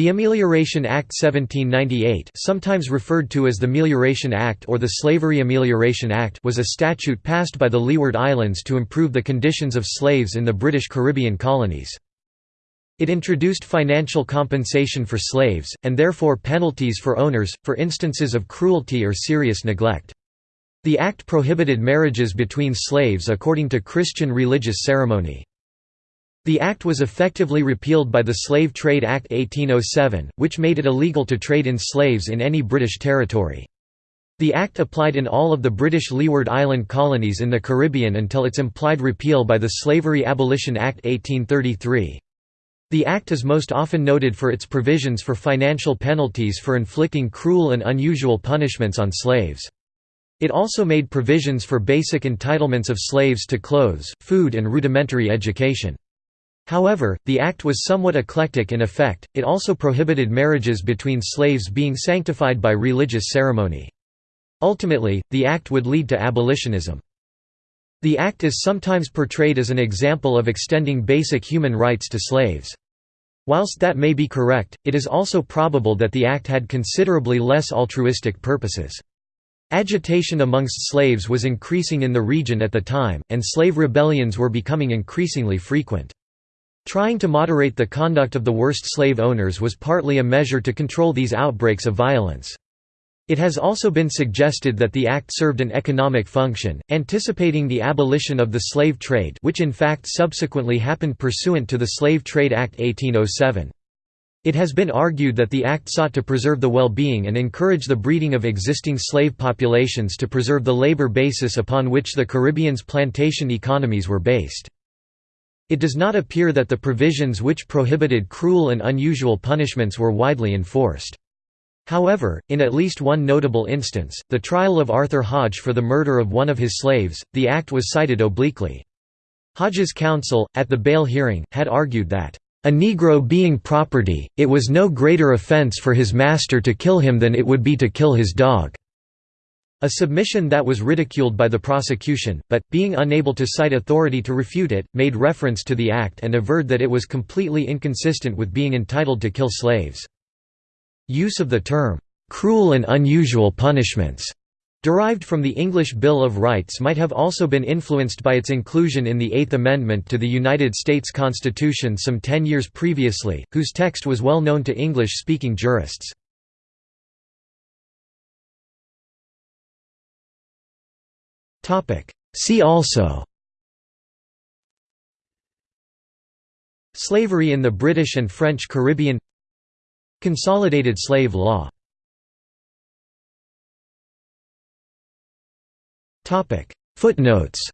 The Amelioration Act 1798 sometimes referred to as the Melioration Act or the Slavery Amelioration Act was a statute passed by the Leeward Islands to improve the conditions of slaves in the British Caribbean colonies. It introduced financial compensation for slaves, and therefore penalties for owners, for instances of cruelty or serious neglect. The act prohibited marriages between slaves according to Christian religious ceremony. The act was effectively repealed by the Slave Trade Act 1807, which made it illegal to trade in slaves in any British territory. The act applied in all of the British Leeward Island colonies in the Caribbean until its implied repeal by the Slavery Abolition Act 1833. The act is most often noted for its provisions for financial penalties for inflicting cruel and unusual punishments on slaves. It also made provisions for basic entitlements of slaves to clothes, food and rudimentary education. However, the act was somewhat eclectic in effect, it also prohibited marriages between slaves being sanctified by religious ceremony. Ultimately, the act would lead to abolitionism. The act is sometimes portrayed as an example of extending basic human rights to slaves. Whilst that may be correct, it is also probable that the act had considerably less altruistic purposes. Agitation amongst slaves was increasing in the region at the time, and slave rebellions were becoming increasingly frequent. Trying to moderate the conduct of the worst slave owners was partly a measure to control these outbreaks of violence. It has also been suggested that the act served an economic function, anticipating the abolition of the slave trade which in fact subsequently happened pursuant to the Slave Trade Act 1807. It has been argued that the act sought to preserve the well-being and encourage the breeding of existing slave populations to preserve the labor basis upon which the Caribbean's plantation economies were based. It does not appear that the provisions which prohibited cruel and unusual punishments were widely enforced. However, in at least one notable instance, the trial of Arthur Hodge for the murder of one of his slaves, the act was cited obliquely. Hodge's counsel, at the bail hearing, had argued that, "...a Negro being property, it was no greater offense for his master to kill him than it would be to kill his dog." A submission that was ridiculed by the prosecution, but, being unable to cite authority to refute it, made reference to the act and averred that it was completely inconsistent with being entitled to kill slaves. Use of the term, "'cruel and unusual punishments' derived from the English Bill of Rights might have also been influenced by its inclusion in the Eighth Amendment to the United States Constitution some ten years previously, whose text was well known to English-speaking jurists. See also. Slavery in the British and French Caribbean. Consolidated slave law. Footnotes